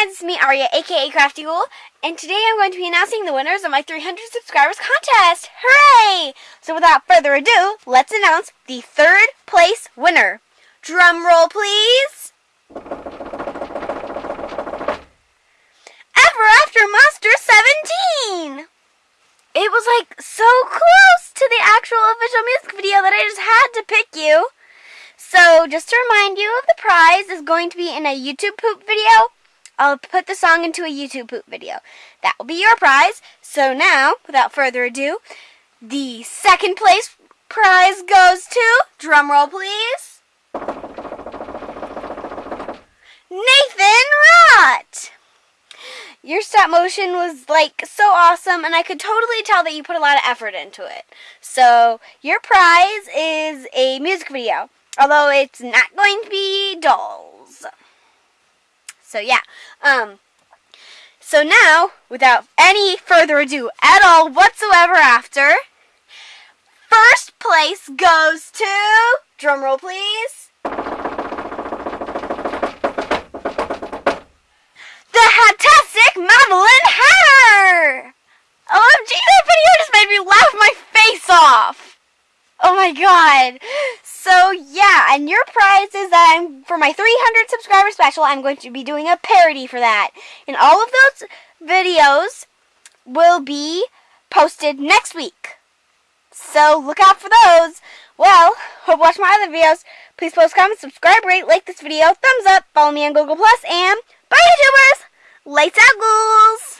aka Crafty Ghoul, and today I'm going to be announcing the winners of my 300 subscribers contest. Hooray! So without further ado, let's announce the third place winner. Drum roll, please. Ever After Monster 17! It was like so close to the actual official music video that I just had to pick you. So just to remind you of the prize is going to be in a YouTube poop video I'll put the song into a YouTube poop video. That will be your prize. So now, without further ado, the second place prize goes to, drumroll please, Nathan Rott! Your stop motion was like so awesome and I could totally tell that you put a lot of effort into it. So your prize is a music video, although it's not going to be dolls. So yeah. Um so now, without any further ado at all whatsoever after, first place goes to drumroll please. The Hatastic Madeline Hatter! OMG, that video just made me laugh my face off! Oh my god! So yeah, and your prize is that I'm for my 300 subscriber special. I'm going to be doing a parody for that, and all of those videos will be posted next week. So look out for those. Well, hope you watch my other videos. Please post, comment, subscribe, rate, like this video, thumbs up, follow me on Google Plus, and bye YouTubers! Lights out, ghouls!